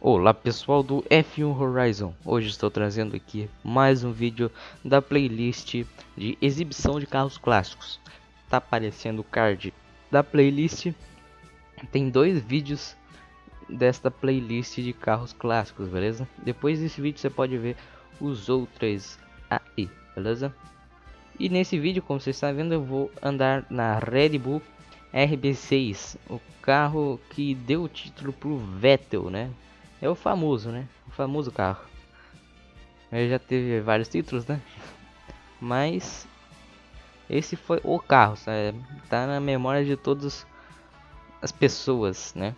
Olá pessoal do F1 Horizon, hoje estou trazendo aqui mais um vídeo da playlist de exibição de carros clássicos. Tá aparecendo o card da playlist, tem dois vídeos desta playlist de carros clássicos, beleza? Depois desse vídeo você pode ver os outros aí, beleza? E nesse vídeo, como você está vendo, eu vou andar na Red Bull RB6, o carro que deu o título pro Vettel, né? É o famoso, né? O famoso carro. Ele já teve vários títulos, né? Mas esse foi o carro, sabe? Tá na memória de todas as pessoas, né?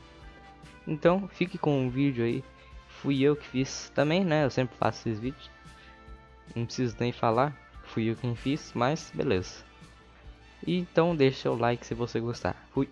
Então, fique com o vídeo aí. Fui eu que fiz também, né? Eu sempre faço esses vídeos. Não preciso nem falar. Fui eu quem fiz, mas beleza. Então deixa o like se você gostar. Fui.